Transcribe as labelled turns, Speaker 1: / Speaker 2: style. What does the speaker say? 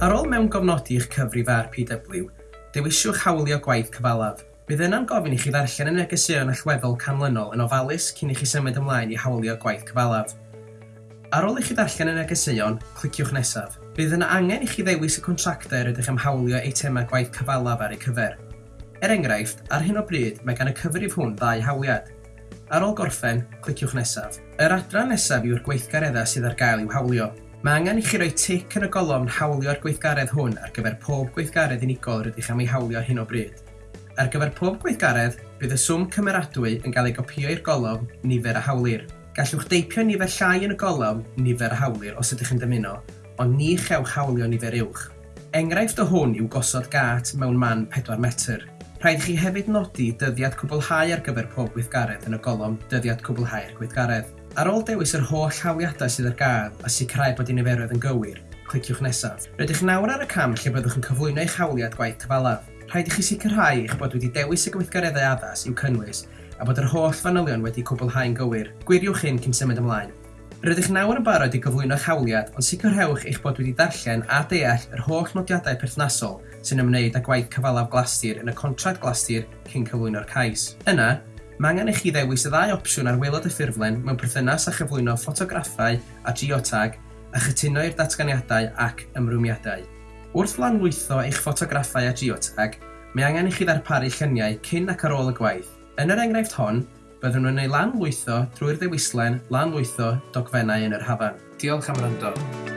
Speaker 1: Ar ôl mewn gofnodi eich cyfrif ar PW, dewisiwch hawlio gwaith cyfalaf. Bydd yna'n gofyn i chi ddarllen y negeseuon allweddol canlynol yn ofalus cyn i chi symud ymlaen i hawlio gwaith cyfalaf. Ar ôl i chi ddarllen y negeseuon, cliciwch nesaf. Bydd yna angen i chi ddewis y contractor ydych am hawlio eitemau gwaith cyfalaf ar eu cyfer. Er enghraifft, ar hyn o bryd mae gan y cyfrif hwn ddau hawliad. Ar ôl gorffen, cliciwch nesaf. Yr adran nesaf yw'r gweithgareddau sydd ar gael i'w hawlio. Mae angen i chi roi tic yn y golofn hawlio'r gweithgaredd hwn ar gyfer pob gweithgaredd unigol rydych am ei hawlio ar hyn o bryd. Ar gyfer pob gweithgaredd, bydd y swm cymeradwy yn cael ei gopio i'r golofn nifer a hawlir. Gallwch deipio nifer llai yn y golofn nifer a hawlir os ydych yn dymuno, ond ni chewch hawlio nifer uwch. Enghraifft o hwn yw gosod gat mewn man 4 metr. Rhaid chi hefyd nodi dyddiad cwblhau ar gyfer pob gweithgaredd yn y golofn dyddiad cwblhau'r gweithgaredd. Ar ôl dewis yr holl hawliadau sydd ar gael a sicrhau bod eu niferoedd yn gywir, cliciwch nesaf. Rydych nawr ar y cam lle byddwch yn cyflwyno eich hawliad gwaith cyfalaf. Rhaid i chi sicrhau eich bod wedi dewis y gweithgareddau addas i'w cynnwys a bod yr holl fanylion wedi cwblhau'n gywir. Gwiriwch hyn cyn symud ymlaen. Rydych nawr yn barod i gyflwyno'ch hawliad, ond sicrhewch eich bod wedi darllen a deall yr holl nodiadau perthnasol sy'n ymwneud â gwaith cyfalaf glastir yn y contract glastir cyn cyflwyno'r cais. Yna, Mae angen i chi ddewis y ddau opsiwn ar waelod y ffurflen mewn perthynas a chyflwyno ffotograffau a geotag a chytuno i'r datganiadau ac ymrwmiadau. Wrth lanlwytho eich ffotograffau a geotag, mae angen i chi ddarparu lluniau cyn ac ar ôl y gwaith. Yn yr enghraifft hon, byddwn nhw'n ei lanlwytho drwy'r ddewislen lanlwytho dogfennau yn yr hafan. Diolch am wrando.